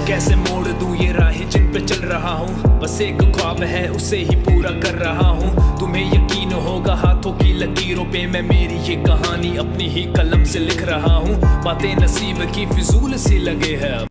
मैं कैसे मोड़ दूँ ये राहें जिन पे चल रहा हूँ? बस एक ख्वाब है, उसे ही पूरा कर रहा हूँ। तुम्हें यकीन होगा, हाथों की लकीरों पे मैं मेरी ये कहानी अपनी ही कलम से लिख रहा हूँ। बातें नसीब की फिजूल सी लगे है